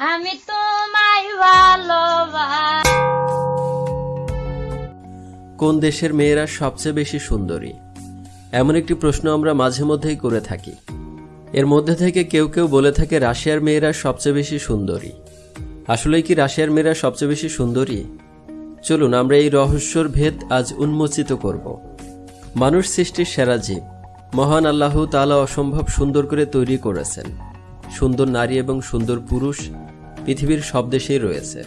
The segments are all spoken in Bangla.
আমি তোমায় ভালোবাস। কোন দেশের মেয়েরা সবচেয়ে বেশি সুন্দরী? এমন একটি প্রশ্ন আমরা মাঝে মধ্যেই করে থাকি। এর মধ্যে থেকে কেউ কেউ বলে থাকে রাশিয়ার মেয়েরা সবচেয়ে বেশি সুন্দরী। আসলেই কি রাশিয়ার মেয়েরা সবচেয়ে বেশি সুন্দরী? চলুন, আমরা এই রহস্যর ভেদ আজ উন্মোচিত করব। মানুষ সৃষ্টির সেরা জীব। মহান আল্লাহ তাআলা অসম্ভব সুন্দর করে তৈরি করেছেন। সুন্দর নারী এবং সুন্দর পুরুষ পৃথিবীর সব দেশেই রয়েছে।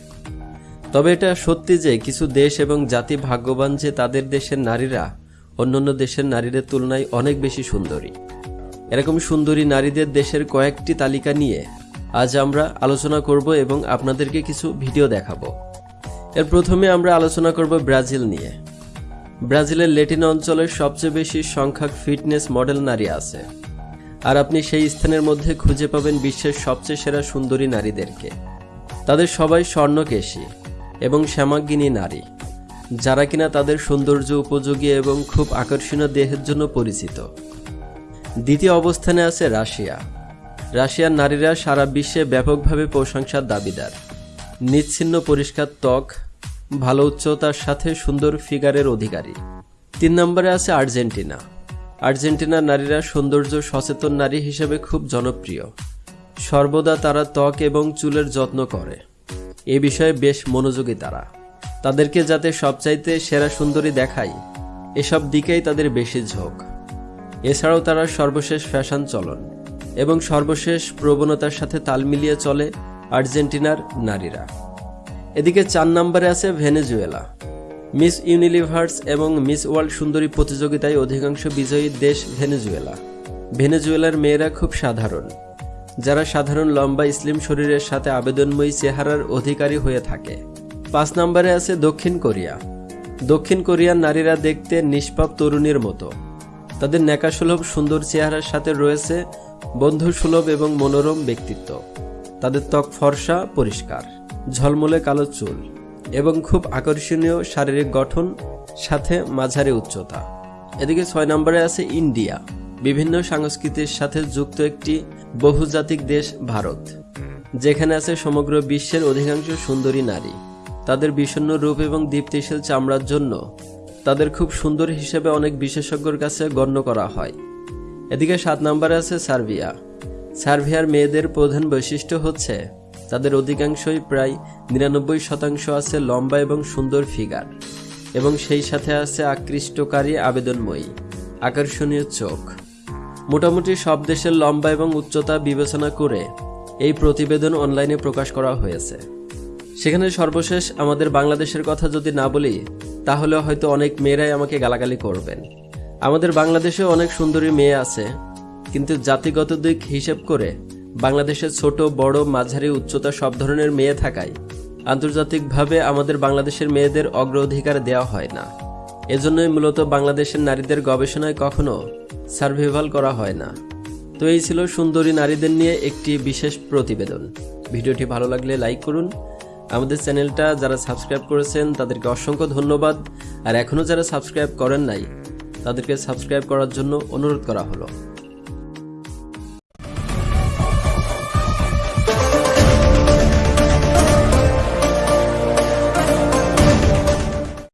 তবে এটা সত্যি যে কিছু দেশ এবং জাতি ভাগ্যবান যে তাদের দেশের নারীরা অন্যান্য দেশের নারীদের তুলনায় অনেক বেশি সুন্দরী। এরকম সুন্দরী নারীদের দেশের কয়েকটি তালিকা নিয়ে আজ আমরা আলোচনা করব এবং আপনাদেরকে কিছু ভিডিও দেখাবো। এর প্রথমে আমরা আলোচনা করব ব্রাজিল নিয়ে। ব্রাজিলের লেটিন অঞ্চলের সবচেয়ে বেশি সংখ্যক ফিটনেস মডেল নারী আছে। আর আপনি সেই স্থানের মধ্যে খুঁজে পাবেন বিশ্বের সবচেয়ে সেরা সুন্দরী নারীদেরকে। তাদের সবাই স্বর্ণকেশী এবং শ্যামাগিনী নারী, যারা কিনা তাদের সৌন্দর্য, উপযোগী এবং খুব আকর্ষণীয় দেহের জন্য পরিচিত। দ্বিতীয় অবস্থানে আছে রাশিয়া। রাশিয়ার নারীরা সারা বিশ্বে ব্যাপকভাবে প্রশংসার দাবিদার। নিচ্ছিন্ন পরিষ্কার ত্বক, ভালো উচ্চতার সাথে সুন্দর ফিগারের অধিকারী। তিন নম্বরে আছে আর্জেন্টিনা। আর্জেন্টিনার নারীরা সৌন্দর্য সচেতন নারী হিসেবে খুব জনপ্রিয়। সর্বদা তারা ত্বক এবং চুলের যত্ন করে। এ বিষয়ে বেশ মনোযোগী তারা। তাদেরকে যাতে সবচাইতে সেরা সুন্দরী দেখায় এসব দিকেই তাদের বেশি ঝোঁক। এছাড়াও তারা সর্বশেষ ফ্যাশন চলন এবং সর্বশেষ প্রবণতার সাথে তাল মিলিয়ে চলে আর্জেন্টিনার নারীরা। এদিকে চার নম্বরে আছে ভেনেজুয়েলা। মিস ইউনিলিভার্স এবং মিস ওয়ার্ল্ড সুন্দরী প্রতিযোগিতায় অধিকাংশ বিজয়ী দেশ ভেনেজুয়েলা। ভেনেজুয়েলার মেয়েরা খুব সাধারণ। যারা সাধারণ লম্বা ইসলিম শরীরের সাথে আবেদনময়ী চেহারার অধিকারী হয়ে থাকে। পাঁচ নম্বরে আছে দক্ষিণ কোরিয়া। দক্ষিণ কোরিয়ার নারীরা দেখতে নিষ্পাপ তরুণীর মতো। তাদের ন্যাকাসুলভ সুন্দর চেহারার সাথে রয়েছে বন্ধুসুলভ এবং মনোরম ব্যক্তিত্ব। তাদের ত্বক ফর্সা, পরিষ্কার। ঝলমলে কালো চুল। এবং খুব আকর্ষণীয় শারীরিক গঠন, সাথে মাঝারি উচ্চতা। এদিকে ছয় নম্বরে আছে ইন্ডিয়া, বিভিন্ন সংস্কৃতির সাথে যুক্ত একটি বহুজাতিক দেশ ভারত। যেখানে আছে সমগ্র বিশ্বের অধিকাংশ সুন্দরী নারী। তাদের বিষণ্ণ রূপ এবং দীপ্তিশীল চামড়ার জন্য তাদের খুব সুন্দর হিসেবে অনেক বিশেষজ্ঞর কাছে গণ্য করা হয়। এদিকে সাত নম্বরে আছে সার্বিয়া। সার্বিয়ার মেয়েদের প্রধান বৈশিষ্ট্য হচ্ছে তাদের অধিকাংশই প্রায় নিরানব্বই শতাংশ আছে লম্বা এবং সুন্দর ফিগার, এবং সেই সাথে আছে আকৃষ্টকারী আবেদনময়ী, আকর্ষণীয় চোখ। মোটামুটি সব দেশের লম্বা এবং উচ্চতা বিবেচনা করে এই প্রতিবেদন অনলাইনে প্রকাশ করা হয়েছে। সেখানে সর্বশেষ আমাদের বাংলাদেশের কথা যদি না বলি, তাহলে হয়তো অনেক মেয়েরাই আমাকে গালাগালি করবেন। আমাদের বাংলাদেশেও অনেক সুন্দরী মেয়ে আছে, কিন্তু জাতিগত দিক হিসেব করে বাংলাদেশের ছোট, বড়, মাঝারি, উচ্চতা সব ধরনের মেয়ে থাকায় আন্তর্জাতিকভাবে আমাদের বাংলাদেশের মেয়েদের অগ্রাধিকার দেওয়া হয় না। এজন্যই মূলত বাংলাদেশের নারীদের গবেষণায় কখনো সার্ভেভাল করা হয় না। তো এই ছিল সুন্দরী নারীদের নিয়ে একটি বিশেষ প্রতিবেদন। ভিডিওটি ভালো লাগলে লাইক করুন। আমাদের চ্যানেলটা যারা সাবস্ক্রাইব করেছেন, তাদেরকে অসংখ্য ধন্যবাদ। আর এখনও যারা সাবস্ক্রাইব করেন নাই, তাদেরকে সাবস্ক্রাইব করার জন্য অনুরোধ করা হলো।